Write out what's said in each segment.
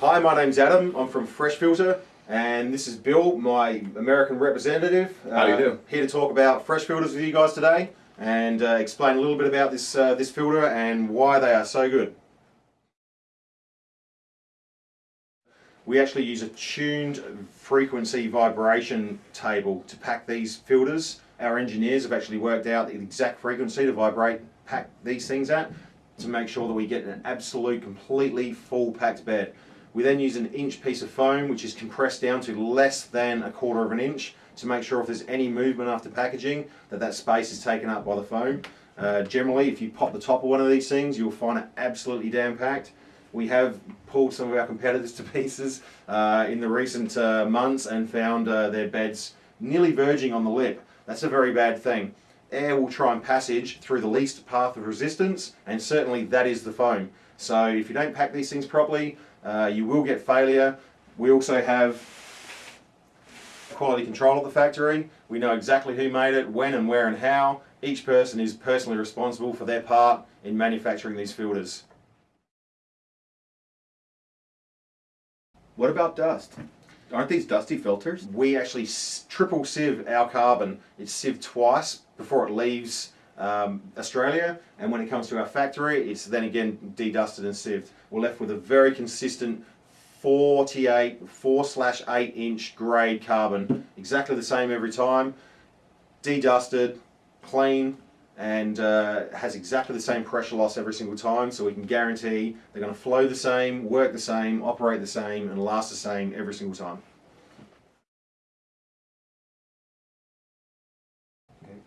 Hi, my name's Adam. I'm from Phresh Filter, and this is Bill, my American representative. How do you Uh, do? Here to talk about Phresh filters with you guys today, and uh, explain a little bit about this uh, this filter and why they are so good. We actually use a tuned frequency vibration table to pack these filters. Our engineers have actually worked out the exact frequency to vibrate pack these things at to make sure that we get an absolute completely full packed bed. We then use an inch piece of foam which is compressed down to less than a quarter of an inch to make sure if there's any movement after packaging that that space is taken up by the foam. Uh, generally if you pop the top of one of these things you'll find it absolutely damn packed. We have pulled some of our competitors to pieces uh, in the recent uh, months and found uh, their beds nearly verging on the lip. That's a very bad thing. Air will try and passage through the least path of resistance and certainly that is the foam. So if you don't pack these things properly uh, you will get failure. We also have quality control at the factory. We know exactly who made it, when and where and how. Each person is personally responsible for their part in manufacturing these filters. What about dust? Aren't these dusty filters? We actually triple sieve our carbon. It's sieved twice before it leaves um, Australia, and when it comes to our factory, it's then again dedusted and sieved. We're left with a very consistent 48, 4 slash 8 inch grade carbon, exactly the same every time, dedusted, clean, and uh, has exactly the same pressure loss every single time, so we can guarantee they're going to flow the same, work the same, operate the same, and last the same every single time.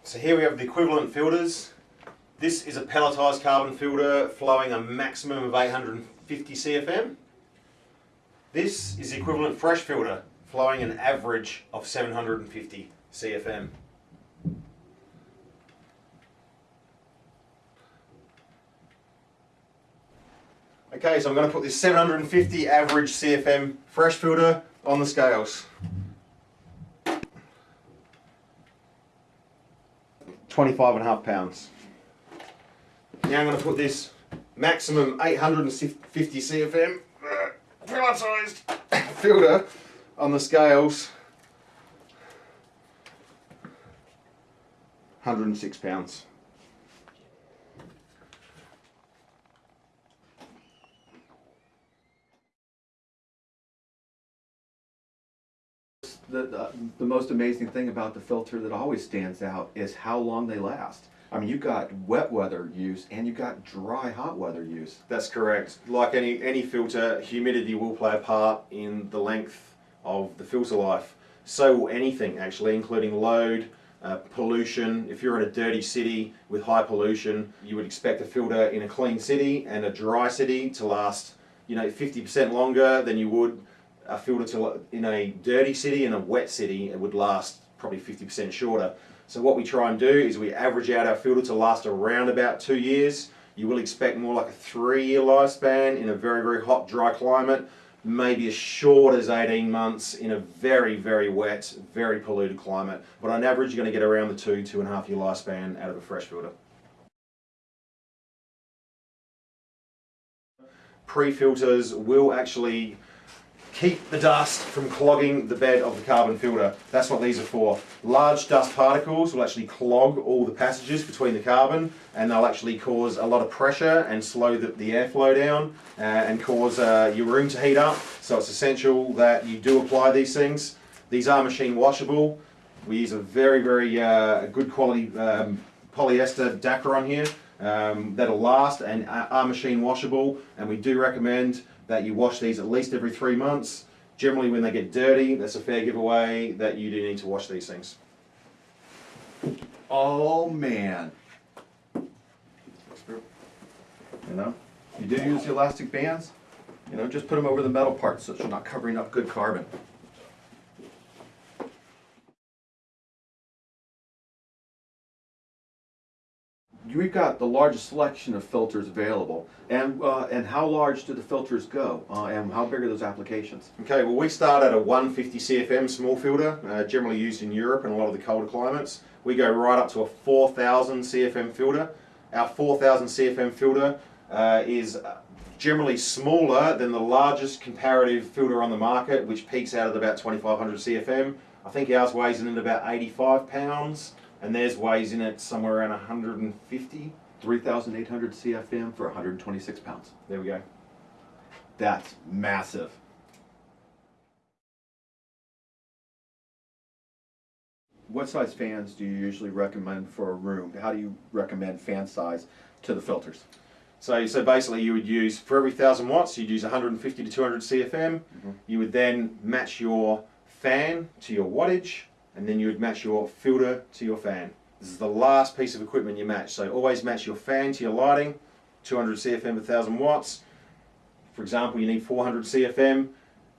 So here we have the equivalent filters. This is a pelletized carbon filter flowing a maximum of 850 CFM. This is the equivalent Phresh filter flowing an average of 750 CFM. Okay, so I'm going to put this 750 average CFM Phresh filter on the scales. 25 and a half pounds. Now I'm going to put this maximum 850 CFM uh, filter on the scales. 106 pounds. The, the, most amazing thing about the filter that always stands out is how long they last. I mean, you've got wet weather use and you've got dry hot weather use. That's correct. Like any, any filter, humidity will play a part in the length of the filter life. So will anything actually, including load, uh, pollution. If you're in a dirty city with high pollution, you would expect a filter in a clean city and a dry city to last, you know, 50% longer than you would a filter to in a dirty city and a wet city. It would last probably 50% shorter. So what we try and do is we average out our filter to last around about two years. You will expect more like a three-year lifespan in a very, very hot, dry climate. Maybe as short as 18 months in a very, very wet, very polluted climate. But on average, you're going to get around the two, two and a half year lifespan out of a Phresh filter. Pre-filters will actually keep the dust from clogging the bed of the carbon filter. That's what these are for. Large dust particles will actually clog all the passages between the carbon and they'll actually cause a lot of pressure and slow the, the airflow down uh, and cause uh, your room to heat up. So it's essential that you do apply these things. These are machine washable. We use a very, very uh, good quality um, polyester Dacron here um, that'll last and are machine washable and we do recommend that you wash these at least every three months. Generally when they get dirty, that's a fair giveaway that you do need to wash these things. Oh man. You know, you do use the elastic bands, you know, just put them over the metal parts so you're not covering up good carbon. We've got the largest selection of filters available. And, uh, and how large do the filters go? Uh, and how big are those applications? Okay, well we start at a 150 CFM small filter, uh, generally used in Europe and a lot of the colder climates. We go right up to a 4000 CFM filter. Our 4000 CFM filter uh, is uh, generally smaller than the largest comparative filter on the market, which peaks out at about 2500 CFM. I think ours weighs in at about 85 pounds, and theirs weighs in at somewhere around 150. 3,800 CFM for 126 pounds. There we go. That's massive. What size fans do you usually recommend for a room? How do you recommend fan size to the filters? So, so basically, you would use for every thousand watts, you'd use 150 to 200 CFM. Mm-hmm. You would then match your fan to your wattage, and then you would match your filter to your fan. This is the last piece of equipment you match. So always match your fan to your lighting, 200 CFM per 1000 watts. For example, you need 400 CFM.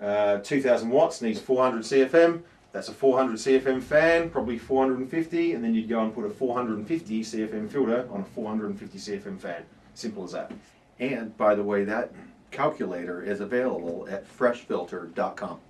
Uh, 2000 watts needs 400 CFM. That's a 400 CFM fan, probably 450, and then you'd go and put a 450 CFM filter on a 450 CFM fan. Simple as that. And by the way, that calculator is available at phreshfilter.com.